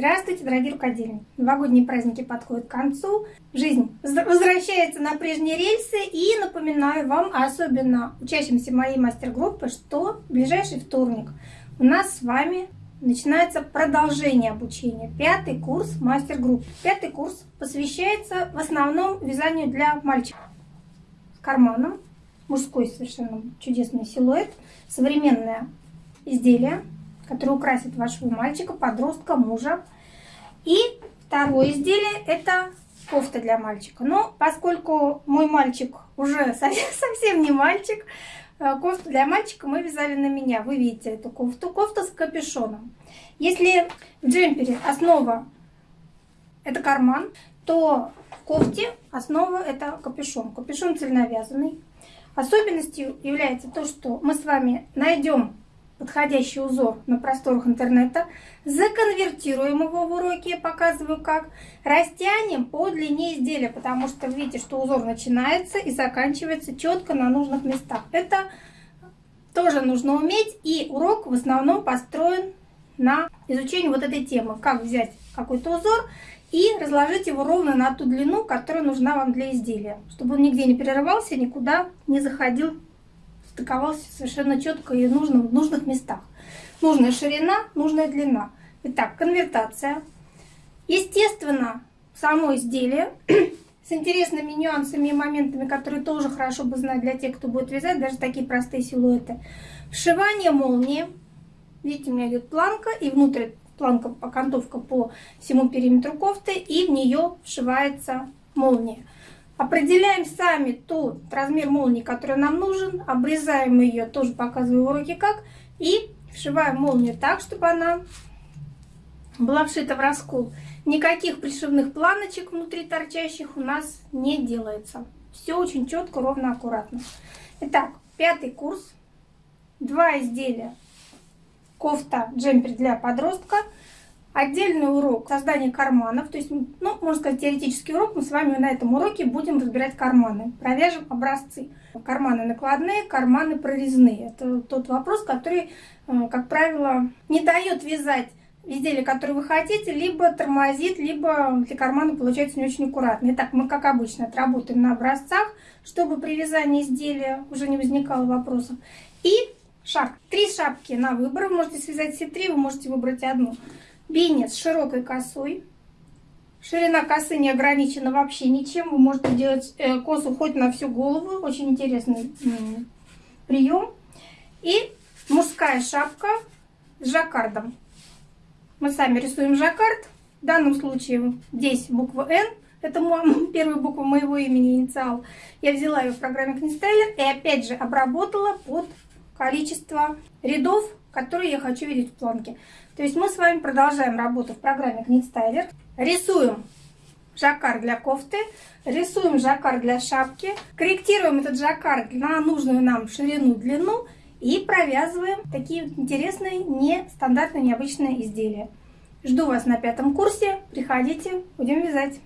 Здравствуйте, дорогие рукодельники! Новогодние праздники подходят к концу, жизнь возвращается на прежние рельсы и напоминаю вам, особенно учащимся моей мастер-группы, что в ближайший вторник у нас с вами начинается продолжение обучения. Пятый курс мастер-группы. Пятый курс посвящается в основном вязанию для мальчиков. С карманом, мужской совершенно чудесный силуэт, современное изделие – который украсит вашего мальчика, подростка, мужа. И второе изделие это кофта для мальчика. Но поскольку мой мальчик уже совсем, не мальчик, э, кофту для мальчика мы вязали на меня. Вы видите эту кофту. Кофта с капюшоном. Если в джемпере основа это карман, то в кофте основа это капюшон. Капюшон цельновязанный. Особенностью является то, что мы с вами найдем подходящий узор на просторах интернета, законвертируем его в уроке, я показываю как, растянем по длине изделия, потому что видите, что узор начинается и заканчивается четко на нужных местах. Это тоже нужно уметь, и урок в основном построен на изучении вот этой темы, как взять какой-то узор и разложить его ровно на ту длину, которая нужна вам для изделия, чтобы он нигде не перерывался, никуда не заходил стыковался совершенно четко и нужно в нужных местах. Нужная ширина, нужная длина. Итак, конвертация. Естественно, само изделие с интересными нюансами и моментами, которые тоже хорошо бы знать для тех, кто будет вязать, даже такие простые силуэты. Вшивание молнии. Видите, у меня идет планка, и внутрь планка, окантовка по всему периметру кофты, и в нее вшивается молния. Определяем сами тот размер молнии, который нам нужен. Обрезаем ее, тоже показываю в уроке как. И вшиваем молнию так, чтобы она была вшита в раскол. Никаких пришивных планочек внутри торчащих у нас не делается. Все очень четко, ровно, аккуратно. Итак, пятый курс. Два изделия. Кофта, джемпер для подростка – Отдельный урок создания карманов, то есть, ну, можно сказать, теоретический урок. Мы с вами на этом уроке будем разбирать карманы. Провяжем образцы. Карманы накладные, карманы прорезные. Это тот вопрос, который, э, как правило, не дает вязать изделие, которое вы хотите, либо тормозит, либо для кармана получается не очень аккуратно. Итак, мы, как обычно, отработаем на образцах, чтобы при вязании изделия уже не возникало вопросов. И шапки. Три шапки на выбор. Вы можете связать все три, вы можете выбрать одну. Бейнет с широкой косой. Ширина косы не ограничена вообще ничем. Вы можете делать э, косу хоть на всю голову. Очень интересный прием. И мужская шапка с жаккардом. Мы сами рисуем жаккард. В данном случае здесь буква N. Это первая буква моего имени, инициал. Я взяла ее в программе Книстайлер и опять же обработала под количество рядов, которые я хочу видеть в планке. То есть мы с вами продолжаем работу в программе Knit Рисуем жаккар для кофты, рисуем жаккар для шапки, корректируем этот жаккар на нужную нам ширину, длину и провязываем такие интересные, нестандартные, необычные изделия. Жду вас на пятом курсе. Приходите, будем вязать.